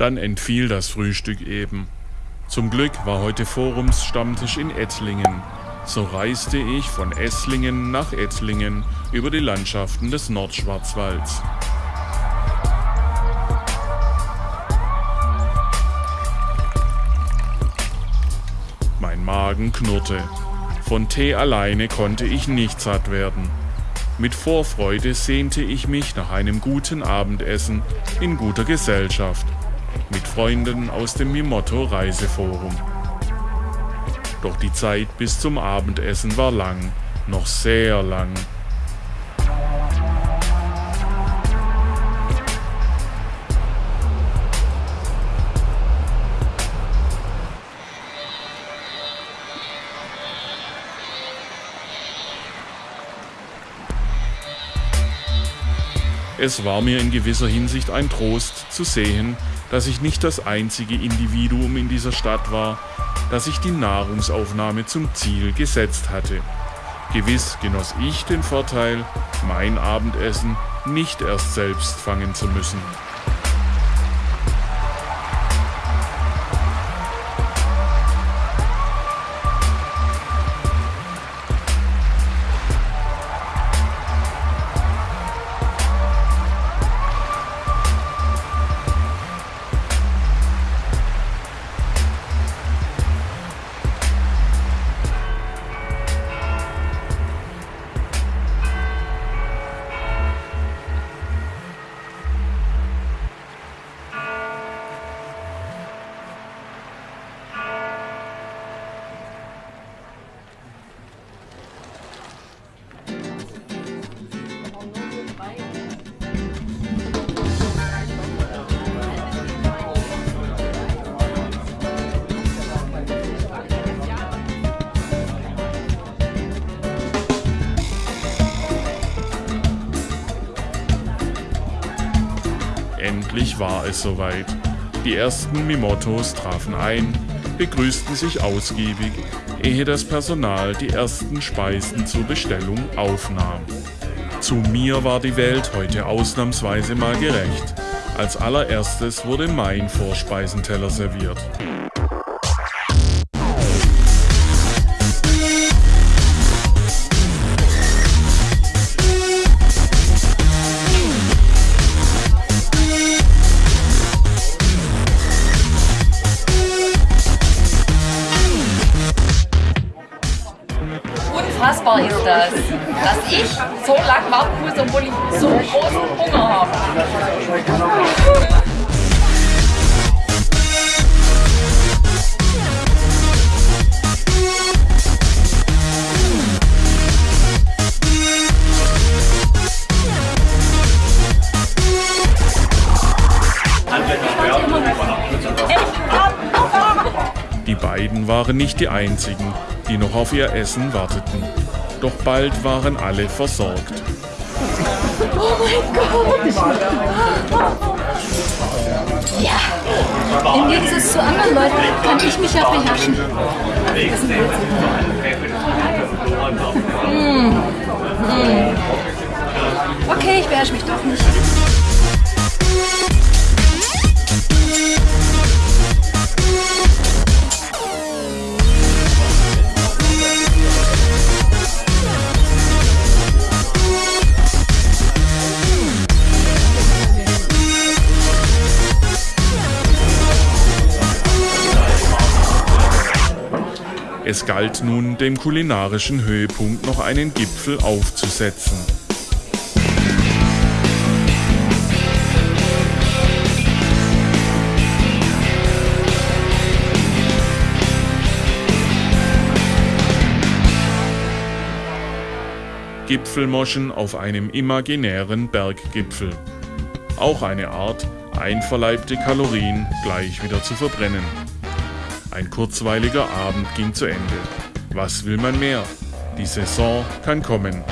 Dann entfiel das Frühstück eben. Zum Glück war heute Forumsstammtisch in Ettlingen. So reiste ich von Esslingen nach Ettlingen über die Landschaften des Nordschwarzwalds. Mein Magen knurrte. Von Tee alleine konnte ich nicht satt werden. Mit Vorfreude sehnte ich mich nach einem guten Abendessen in guter Gesellschaft mit Freunden aus dem Mimotto Reiseforum. Doch die Zeit bis zum Abendessen war lang, noch sehr lang. Es war mir in gewisser Hinsicht ein Trost zu sehen, dass ich nicht das einzige Individuum in dieser Stadt war, das sich die Nahrungsaufnahme zum Ziel gesetzt hatte. Gewiss genoss ich den Vorteil, mein Abendessen nicht erst selbst fangen zu müssen. War es soweit. Die ersten Mimotos trafen ein, begrüßten sich ausgiebig, ehe das Personal die ersten Speisen zur Bestellung aufnahm. Zu mir war die Welt heute ausnahmsweise mal gerecht. Als allererstes wurde mein Vorspeisenteller serviert. Unfassbar ist das, dass ich so lange warten muss, obwohl ich so großen Hunger habe. Beiden waren nicht die einzigen, die noch auf ihr Essen warteten. Doch bald waren alle versorgt. Oh mein Gott! Ja, im Gegensatz zu anderen Leuten kann ich mich ja beherrschen. Mmh. Mmh. Okay, ich beherrsche mich doch nicht. Es galt nun, dem kulinarischen Höhepunkt noch einen Gipfel aufzusetzen. Gipfelmoschen auf einem imaginären Berggipfel. Auch eine Art, einverleibte Kalorien gleich wieder zu verbrennen. Ein kurzweiliger Abend ging zu Ende. Was will man mehr? Die Saison kann kommen.